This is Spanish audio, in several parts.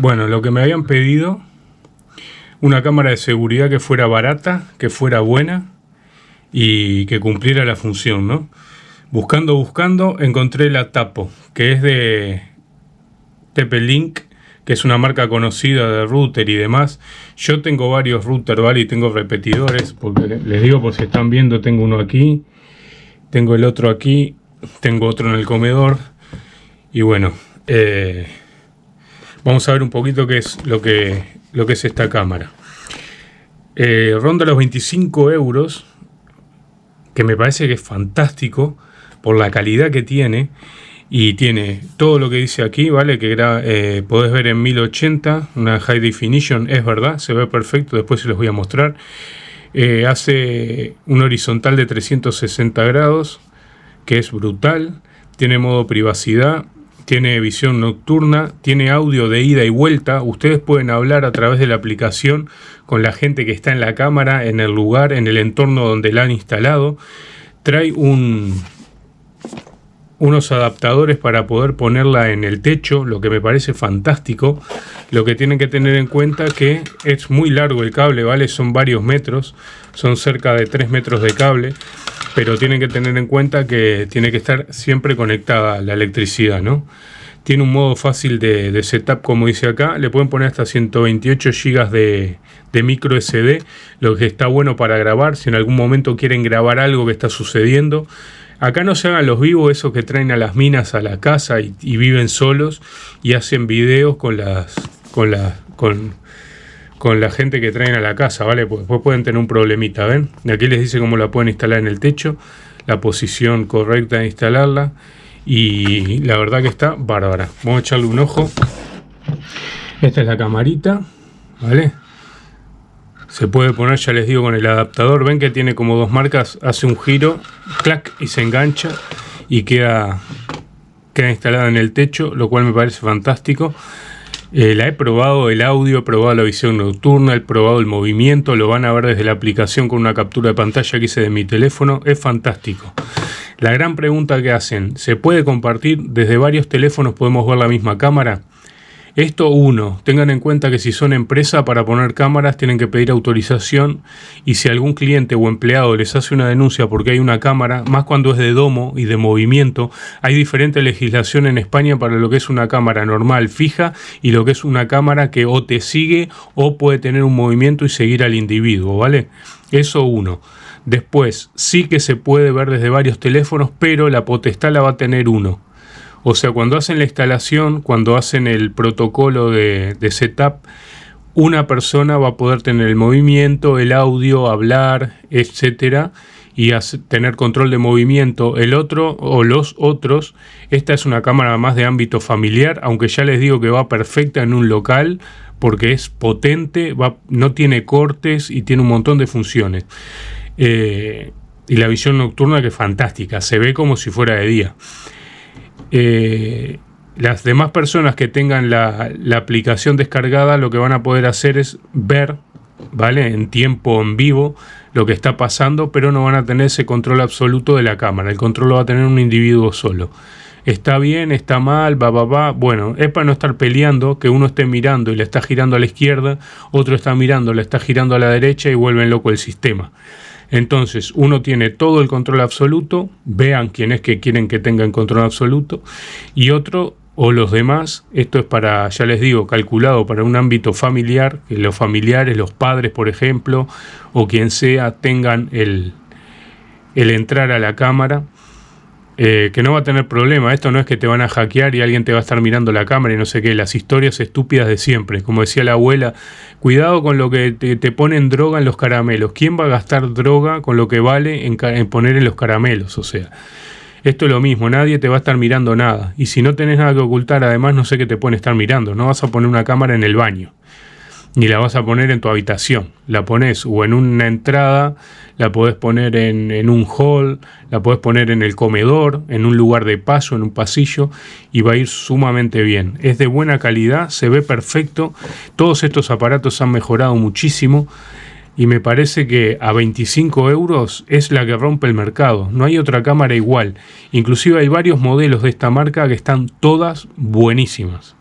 Bueno, lo que me habían pedido, una cámara de seguridad que fuera barata, que fuera buena y que cumpliera la función, ¿no? Buscando, buscando, encontré la Tapo, que es de TP-Link, que es una marca conocida de router y demás. Yo tengo varios routers, ¿vale? Y tengo repetidores, porque les digo por si están viendo, tengo uno aquí, tengo el otro aquí, tengo otro en el comedor. Y bueno, eh, vamos a ver un poquito qué es lo que, lo que es esta cámara. Eh, ronda los 25 euros, que me parece que es fantástico por la calidad que tiene y tiene todo lo que dice aquí, ¿vale? Que eh, podés ver en 1080, una high definition, es verdad, se ve perfecto, después se los voy a mostrar. Eh, hace un horizontal de 360 grados, que es brutal, tiene modo privacidad, tiene visión nocturna, tiene audio de ida y vuelta, ustedes pueden hablar a través de la aplicación con la gente que está en la cámara, en el lugar, en el entorno donde la han instalado. Trae un, unos adaptadores para poder ponerla en el techo, lo que me parece fantástico. Lo que tienen que tener en cuenta que es muy largo el cable, ¿vale? Son varios metros, son cerca de 3 metros de cable, pero tienen que tener en cuenta que tiene que estar siempre conectada la electricidad, ¿no? Tiene un modo fácil de, setup, como dice acá. Le pueden poner hasta 128 GB de, de micro SD, lo que está bueno para grabar. Si en algún momento quieren grabar algo que está sucediendo, Acá no se hagan los vivos esos que traen a las minas a la casa y, viven solos y hacen videos con las con la con, con la gente que traen a la casa, ¿vale? Pues después pueden tener un problemita, ¿ven? Aquí les dice cómo la pueden instalar en el techo, la posición correcta de instalarla y la verdad que está bárbara. Vamos a echarle un ojo. Esta es la camarita, ¿vale? Se puede poner, ya les digo, con el adaptador. Ven que tiene como dos marcas, hace un giro, clac, y se engancha y queda, queda instalada en el techo, lo cual me parece fantástico. Eh, la he probado el audio, he probado la visión nocturna, he probado el movimiento, lo van a ver desde la aplicación con una captura de pantalla que hice de mi teléfono, es fantástico. La gran pregunta que hacen, ¿se puede compartir? Desde varios teléfonos podemos ver la misma cámara. Esto uno, tengan en cuenta que si son empresa para poner cámaras tienen que pedir autorización y si algún cliente o empleado les hace una denuncia porque hay una cámara, más cuando es de domo y de movimiento, hay diferente legislación en España para lo que es una cámara normal fija y lo que es una cámara que o te sigue o puede tener un movimiento y seguir al individuo, ¿vale? Eso uno. Después, sí que se puede ver desde varios teléfonos, pero la potestad la va a tener uno. O sea, cuando hacen la instalación, cuando hacen el protocolo de, setup, una persona va a poder tener el movimiento, el audio, hablar, etcétera, y tener control de movimiento. El otro o los otros, esta es una cámara más de ámbito familiar, aunque ya les digo que va perfecta en un local porque es potente, no tiene cortes y tiene un montón de funciones. Eh, y la visión nocturna que es fantástica, se ve como si fuera de día. Eh, las demás personas que tengan la, aplicación descargada lo que van a poder hacer es ver, ¿vale? En tiempo, en vivo, lo que está pasando, pero no van a tener ese control absoluto de la cámara. El control lo va a tener un individuo solo. Está bien, está mal, va, va, va. Bueno, es para no estar peleando, que uno esté mirando y le está girando a la izquierda, otro está mirando, le está girando a la derecha y vuelven loco el sistema. Entonces, uno tiene todo el control absoluto, vean quién es que quieren que tenga el control absoluto, y otro o los demás, esto es para, ya les digo, calculado para un ámbito familiar, que los familiares, los padres, por ejemplo, o quien sea, tengan el, el entrar a la cámara eh, que no va a tener problema. Esto no es que te van a hackear y alguien te va a estar mirando la cámara y no sé qué. Las historias estúpidas de siempre. Como decía la abuela, cuidado con lo que te, ponen droga en los caramelos. ¿Quién va a gastar droga con lo que vale en, en, poner en los caramelos? O sea, esto es lo mismo. Nadie te va a estar mirando nada. Y si no tenés nada que ocultar, además no sé qué te pueden estar mirando. No vas a poner una cámara en el baño ni la vas a poner en tu habitación. La pones o en una entrada, la podés poner en, un hall, la podés poner en el comedor, en un lugar de paso, en un pasillo y va a ir sumamente bien. Es de buena calidad, se ve perfecto. Todos estos aparatos han mejorado muchísimo y me parece que a 25 euros es la que rompe el mercado. No hay otra cámara igual. Inclusive hay varios modelos de esta marca que están todas buenísimas.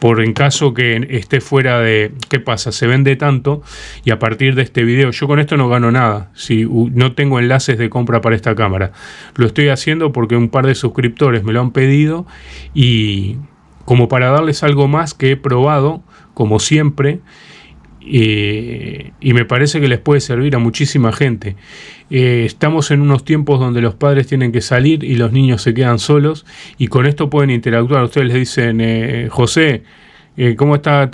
Por en caso que esté fuera de... ¿Qué pasa? Se vende tanto y a partir de este video, yo con esto no gano nada, si no tengo enlaces de compra para esta cámara. Lo estoy haciendo porque un par de suscriptores me lo han pedido y como para darles algo más que he probado, como siempre, eh, y me parece que les puede servir a muchísima gente. Eh, estamos en unos tiempos donde los padres tienen que salir y los niños se quedan solos y con esto pueden interactuar. Ustedes les dicen, eh, José, ¿cómo está?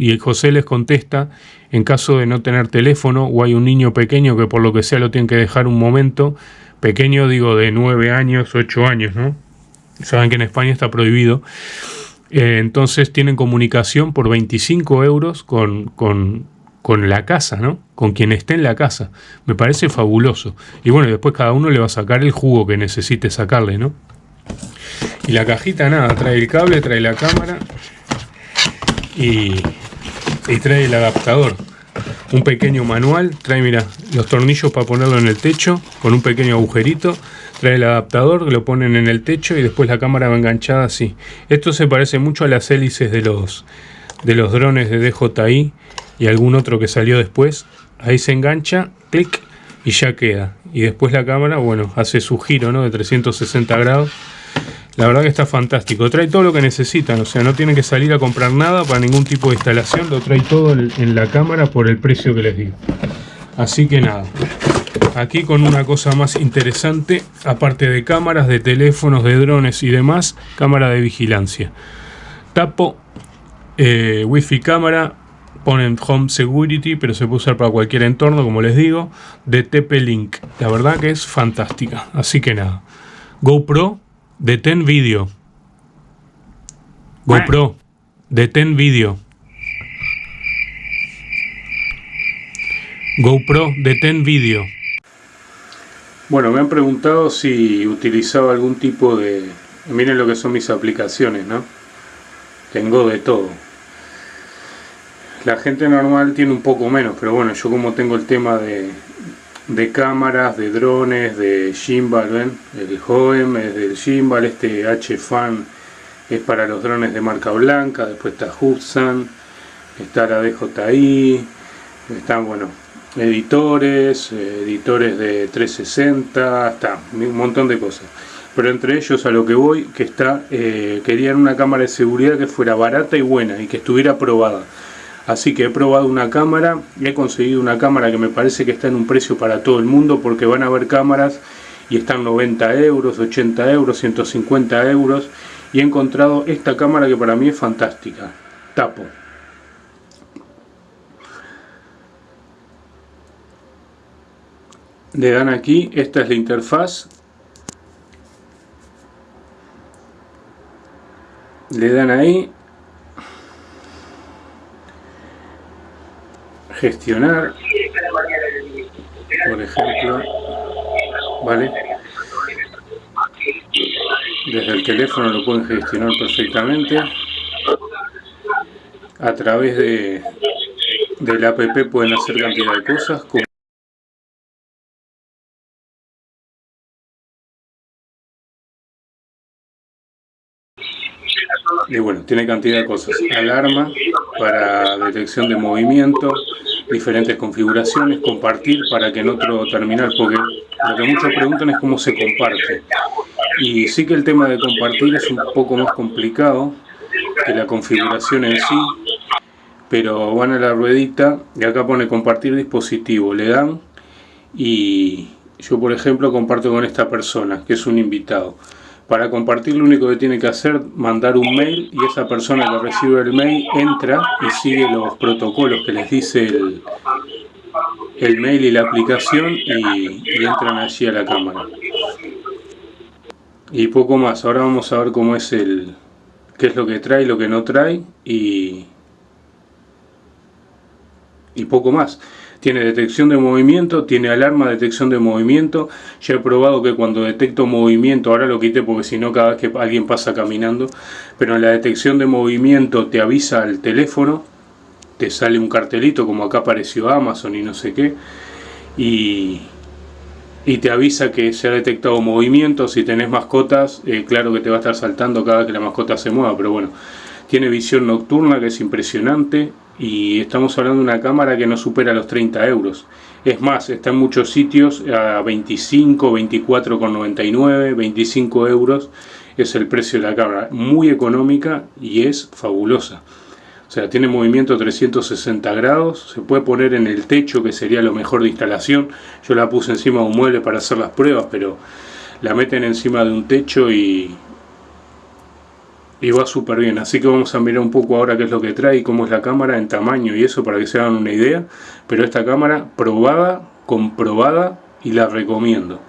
Y José les contesta en caso de no tener teléfono o hay un niño pequeño que por lo que sea lo tienen que dejar un momento. Pequeño digo de 9 años, 8 años, ¿no? Saben que en España está prohibido. Entonces tienen comunicación por 25 euros con, con con la casa, ¿no? Con quien esté en la casa. Me parece fabuloso. Y bueno, después cada uno le va a sacar el jugo que necesite sacarle, ¿no? Y la cajita nada, trae el cable, trae la cámara y, y trae el adaptador. Un pequeño manual, trae, mira, los tornillos para ponerlo en el techo con un pequeño agujerito. Trae el adaptador, lo ponen en el techo y después la cámara va enganchada así. Esto se parece mucho a las hélices de los, de los drones de DJI y algún otro que salió después, ahí se engancha, clic y ya queda. Y después la cámara, bueno, hace su giro ¿no? de 360 grados. La verdad que está fantástico. Trae todo lo que necesitan, o sea, no tienen que salir a comprar nada para ningún tipo de instalación. Lo trae todo en la cámara por el precio que les digo. Así que nada. Aquí con una cosa más interesante, aparte de cámaras, de teléfonos, de drones y demás, cámara de vigilancia. Tapo, eh, wifi cámara, ponen Home Security, pero se puede usar para cualquier entorno, como les digo, de TP-Link. La verdad que es fantástica. Así que nada. GoPro, detén vídeo. GoPro, detén vídeo. GoPro, detén vídeo. Bueno, me han preguntado si utilizaba algún tipo de... Miren lo que son mis aplicaciones, ¿no? Tengo de todo la gente normal tiene un poco menos, pero bueno, yo como tengo el tema de, cámaras, de drones, de gimbal, ¿ven? El HOEM es del gimbal, este H-Fan es para los drones de marca blanca, después está Hubsan, está la DJI, están, bueno, editores, editores de 360, está un montón de cosas. Pero entre ellos a lo que voy, que está, eh, querían una cámara de seguridad que fuera barata y buena y que estuviera probada. Así que he probado una cámara y he conseguido una cámara que me parece que está en un precio para todo el mundo porque van a haber cámaras y están 90 euros, 80 euros, 150 euros y he encontrado esta cámara que para mí es fantástica. Tapo. Le dan aquí, esta es la interfaz. Le dan ahí. Gestionar. Por ejemplo vale. Desde el teléfono lo pueden gestionar perfectamente. A través de del app pueden hacer cantidad de cosas y bueno, tiene cantidad de cosas alarma para detección de movimiento diferentes configuraciones, compartir para que en otro terminal, porque lo que muchos preguntan es cómo se comparte. Y sí que el tema de compartir es un poco más complicado que la configuración en sí, pero van a la ruedita y acá pone compartir dispositivo, le dan y yo por ejemplo comparto con esta persona que es un invitado. Para compartir lo único que tiene que hacer mandar un mail y esa persona que recibe el mail entra y sigue los protocolos que les dice el, el mail y la aplicación y, entran allí a la cámara. Y poco más, ahora vamos a ver cómo es el qué es lo que trae lo que no trae y, y poco más tiene detección de movimiento, tiene alarma de detección de movimiento. Ya he probado que cuando detecto movimiento, ahora lo quité porque si no cada vez que alguien pasa caminando, pero en la detección de movimiento te avisa al teléfono, te sale un cartelito como acá apareció Amazon y no sé qué, y, y te avisa que se ha detectado movimiento. Si tenés mascotas, eh, claro que te va a estar saltando cada vez que la mascota se mueva, pero bueno, Tiene visión nocturna que es impresionante y estamos hablando de una cámara que no supera los 30 euros. Es más, está en muchos sitios a 25, 24,99, 25 euros es el precio de la cámara. Muy económica y es fabulosa. O sea, tiene movimiento 360 grados, se puede poner en el techo, que sería lo mejor de instalación. Yo la puse encima de un mueble para hacer las pruebas, pero la meten encima de un techo y, y va súper bien. Así que vamos a mirar un poco ahora qué es lo que trae y cómo es la cámara en tamaño y eso para que se hagan una idea. Pero esta cámara probada, comprobada y la recomiendo.